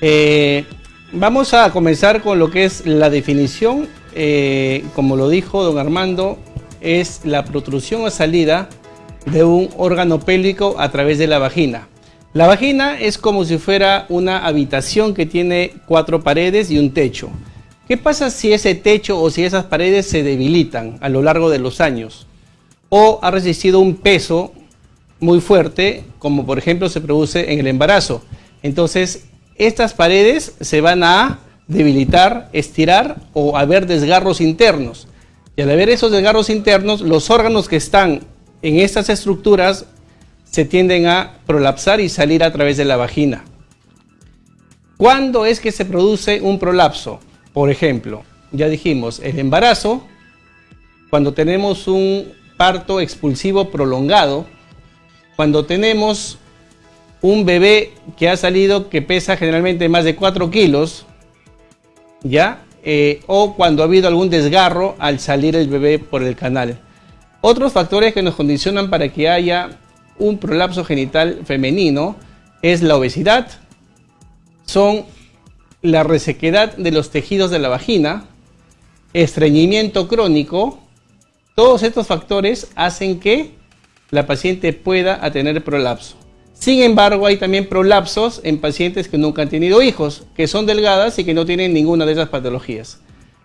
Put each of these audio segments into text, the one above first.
Eh, vamos a comenzar con lo que es la definición. Eh, como lo dijo don Armando, es la protrusión o salida de un órgano pélvico a través de la vagina. La vagina es como si fuera una habitación que tiene cuatro paredes y un techo. ¿Qué pasa si ese techo o si esas paredes se debilitan a lo largo de los años? O ha resistido un peso muy fuerte, como por ejemplo se produce en el embarazo. Entonces, estas paredes se van a debilitar, estirar o haber desgarros internos. Y al haber esos desgarros internos, los órganos que están en estas estructuras se tienden a prolapsar y salir a través de la vagina. ¿Cuándo es que se produce un prolapso? Por ejemplo, ya dijimos, el embarazo, cuando tenemos un parto expulsivo prolongado, cuando tenemos un bebé que ha salido que pesa generalmente más de 4 kilos, ¿ya? Eh, o cuando ha habido algún desgarro al salir el bebé por el canal. Otros factores que nos condicionan para que haya un prolapso genital femenino es la obesidad, son la resequedad de los tejidos de la vagina, estreñimiento crónico, todos estos factores hacen que la paciente pueda tener prolapso. Sin embargo, hay también prolapsos en pacientes que nunca han tenido hijos, que son delgadas y que no tienen ninguna de esas patologías.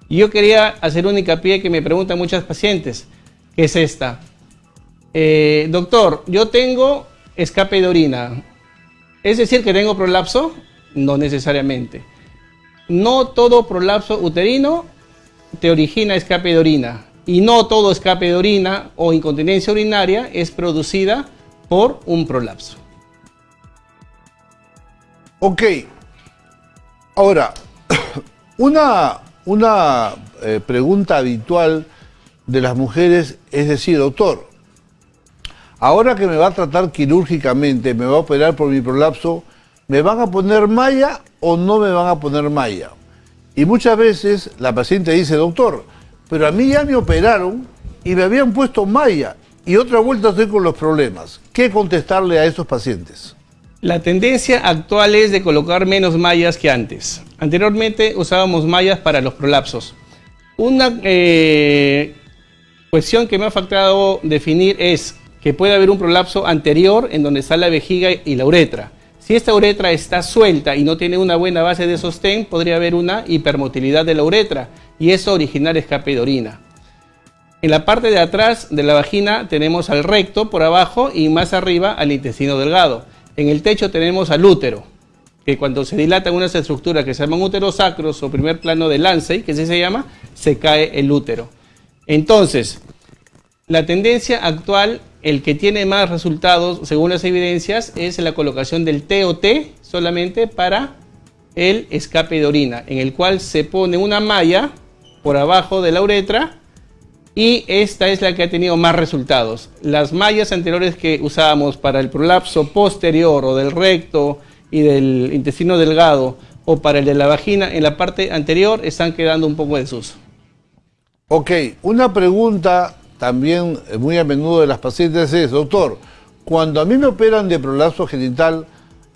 yo quería hacer un hincapié que me preguntan muchas pacientes, que es esta. Eh, doctor, yo tengo escape de orina. ¿Es decir que tengo prolapso? No necesariamente. No todo prolapso uterino te origina escape de orina. Y no todo escape de orina o incontinencia urinaria es producida por un prolapso. Ok. Ahora, una, una eh, pregunta habitual de las mujeres es decir, doctor, Ahora que me va a tratar quirúrgicamente, me va a operar por mi prolapso, ¿me van a poner malla o no me van a poner malla? Y muchas veces la paciente dice, doctor, pero a mí ya me operaron y me habían puesto malla y otra vuelta estoy con los problemas. ¿Qué contestarle a esos pacientes? La tendencia actual es de colocar menos mallas que antes. Anteriormente usábamos mallas para los prolapsos. Una eh, cuestión que me ha faltado definir es que puede haber un prolapso anterior en donde está la vejiga y la uretra. Si esta uretra está suelta y no tiene una buena base de sostén, podría haber una hipermotilidad de la uretra y eso originar escape de orina. En la parte de atrás de la vagina tenemos al recto por abajo y más arriba al intestino delgado. En el techo tenemos al útero, que cuando se dilatan unas estructuras que se llaman úteros sacros o primer plano de Lancey, que así se llama, se cae el útero. Entonces, la tendencia actual el que tiene más resultados, según las evidencias, es la colocación del TOT solamente para el escape de orina, en el cual se pone una malla por abajo de la uretra y esta es la que ha tenido más resultados. Las mallas anteriores que usábamos para el prolapso posterior o del recto y del intestino delgado o para el de la vagina en la parte anterior están quedando un poco desuso. Ok, una pregunta también eh, muy a menudo de las pacientes es, doctor, cuando a mí me operan de prolapso genital,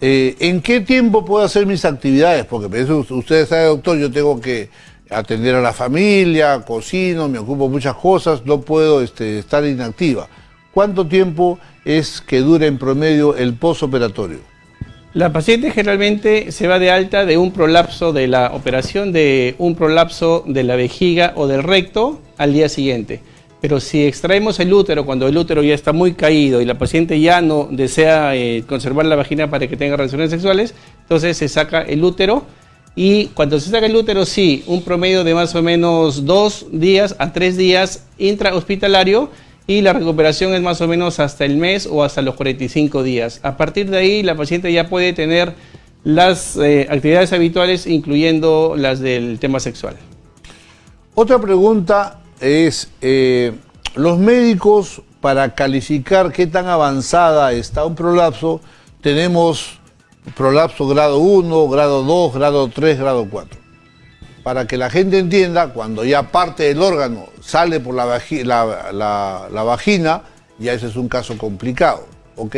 eh, ¿en qué tiempo puedo hacer mis actividades? Porque ustedes saben, doctor, yo tengo que atender a la familia, cocino, me ocupo muchas cosas, no puedo este, estar inactiva. ¿Cuánto tiempo es que dura en promedio el posoperatorio? La paciente generalmente se va de alta de un prolapso de la operación, de un prolapso de la vejiga o del recto al día siguiente. Pero si extraemos el útero cuando el útero ya está muy caído y la paciente ya no desea eh, conservar la vagina para que tenga relaciones sexuales, entonces se saca el útero y cuando se saca el útero, sí, un promedio de más o menos dos días a tres días intrahospitalario y la recuperación es más o menos hasta el mes o hasta los 45 días. A partir de ahí, la paciente ya puede tener las eh, actividades habituales, incluyendo las del tema sexual. Otra pregunta es, eh, los médicos para calificar qué tan avanzada está un prolapso, tenemos prolapso grado 1, grado 2, grado 3, grado 4. Para que la gente entienda, cuando ya parte del órgano sale por la, vagina, ya ese es un caso complicado, ¿ok?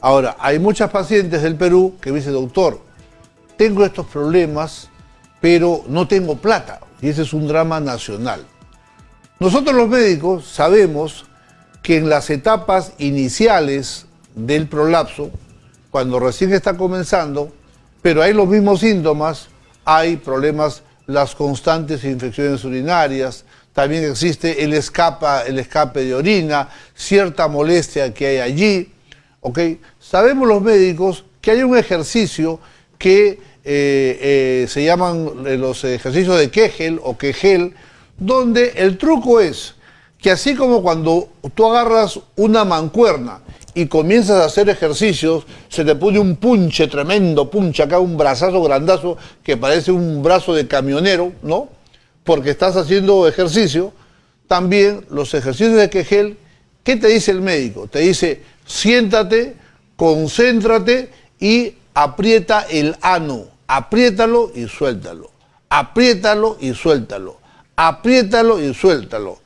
Ahora, hay muchas pacientes del Perú que dicen, doctor, tengo estos problemas, pero no tengo plata. Y ese es un drama nacional. Nosotros los médicos sabemos que en las etapas iniciales del prolapso, cuando recién está comenzando, pero hay los mismos síntomas, hay problemas, las constantes infecciones urinarias, también existe el, escapa, el escape de orina, cierta molestia que hay allí. ¿okay? Sabemos los médicos que hay un ejercicio que eh, eh, se llaman eh, los ejercicios de Kegel o Kegel, donde el truco es que así como cuando tú agarras una mancuerna y comienzas a hacer ejercicios, se te pone un punche tremendo, punche acá, un brazazo grandazo que parece un brazo de camionero, ¿no? Porque estás haciendo ejercicio. También los ejercicios de Kegel, ¿qué te dice el médico? Te dice, siéntate, concéntrate y aprieta el ano. Apriétalo y suéltalo. Apriétalo y suéltalo. Apriétalo y suéltalo.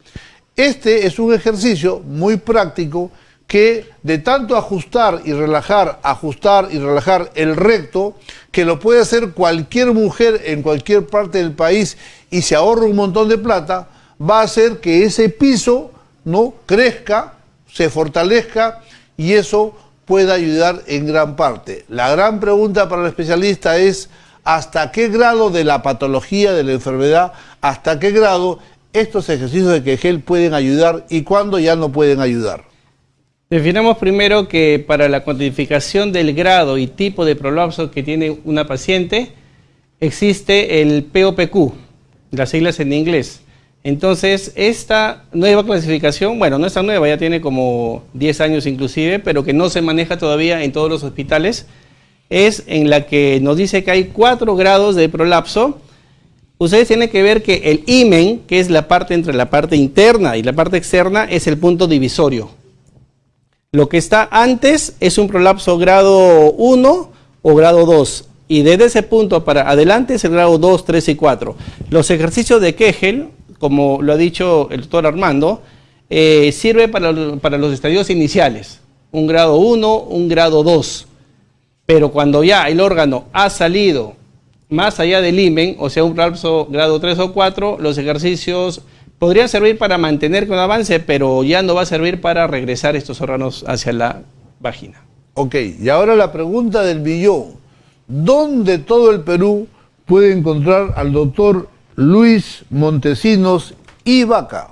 Este es un ejercicio muy práctico que de tanto ajustar y relajar, ajustar y relajar el recto, que lo puede hacer cualquier mujer en cualquier parte del país y se ahorra un montón de plata, va a hacer que ese piso no crezca, se fortalezca y eso pueda ayudar en gran parte. La gran pregunta para el especialista es hasta qué grado de la patología de la enfermedad, hasta qué grado estos ejercicios de Kegel pueden ayudar y cuándo ya no pueden ayudar. Definamos primero que para la cuantificación del grado y tipo de prolapso que tiene una paciente, existe el POPQ, las siglas en inglés. Entonces, esta nueva clasificación, bueno, no es tan nueva, ya tiene como 10 años inclusive, pero que no se maneja todavía en todos los hospitales, es en la que nos dice que hay cuatro grados de prolapso. Ustedes tienen que ver que el imen, que es la parte entre la parte interna y la parte externa, es el punto divisorio. Lo que está antes es un prolapso grado 1 o grado 2. Y desde ese punto para adelante es el grado 2, 3 y 4. Los ejercicios de Kegel, como lo ha dicho el doctor Armando, eh, sirve para, para los estadios iniciales. Un grado 1, un grado 2. Pero cuando ya el órgano ha salido más allá del imen, o sea, un prolapso grado 3 o 4, los ejercicios podría servir para mantener con avance, pero ya no va a servir para regresar estos órganos hacia la vagina. Ok, y ahora la pregunta del billón. ¿Dónde todo el Perú puede encontrar al doctor Luis Montesinos y Vaca?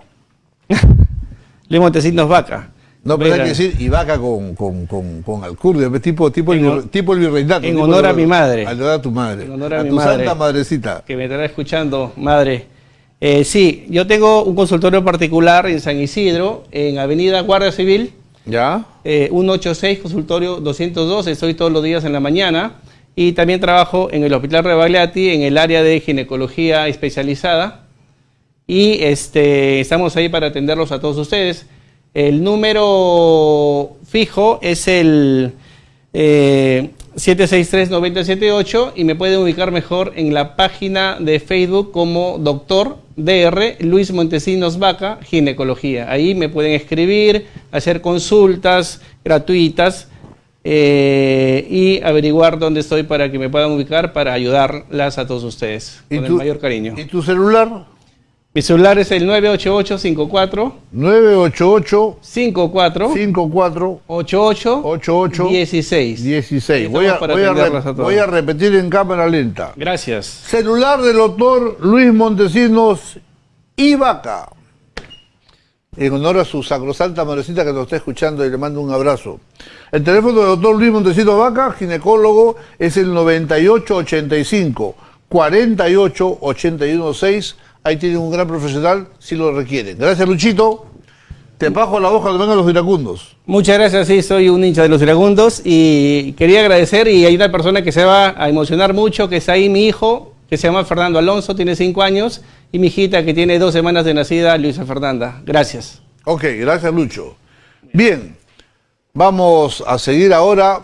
Luis Montesinos Vaca. No, pero hay que decir y Vaca con, con, con, con alcurnia, tipo, tipo, el, tipo el virreinato. En honor a mi madre. En honor a tu madre. En honor a, a mi tu madre, santa madrecita. Que me estará escuchando, madre. Eh, sí, yo tengo un consultorio particular en San Isidro, en Avenida Guardia Civil. ¿Ya? Eh, 186, consultorio 202, estoy todos los días en la mañana. Y también trabajo en el Hospital Rebagliati, en el área de ginecología especializada. Y este, estamos ahí para atenderlos a todos ustedes. El número fijo es el eh, 763-9078 y me pueden ubicar mejor en la página de Facebook como Doctor DR Luis Montesinos Vaca, Ginecología. Ahí me pueden escribir, hacer consultas gratuitas eh, y averiguar dónde estoy para que me puedan ubicar para ayudarlas a todos ustedes. Con el mayor cariño. ¿Y tu celular? Mi celular es el 988-54 988 54 54 88 88 16. 16. Voy a, voy, a a voy a repetir en cámara lenta. Gracias. Celular del doctor Luis Montesinos y Vaca. En honor a su sacrosanta madrecita que nos está escuchando y le mando un abrazo. El teléfono del doctor Luis Montesinos Vaca, ginecólogo, es el 9885 48 81 6 ahí tienen un gran profesional si lo requieren. Gracias, Luchito. Te bajo la hoja cuando vengan los iracundos. Muchas gracias, sí, soy un hincha de los iracundos y quería agradecer y hay una persona que se va a emocionar mucho, que está ahí mi hijo, que se llama Fernando Alonso, tiene cinco años, y mi hijita que tiene dos semanas de nacida, Luisa Fernanda. Gracias. Ok, gracias Lucho. Bien, vamos a seguir ahora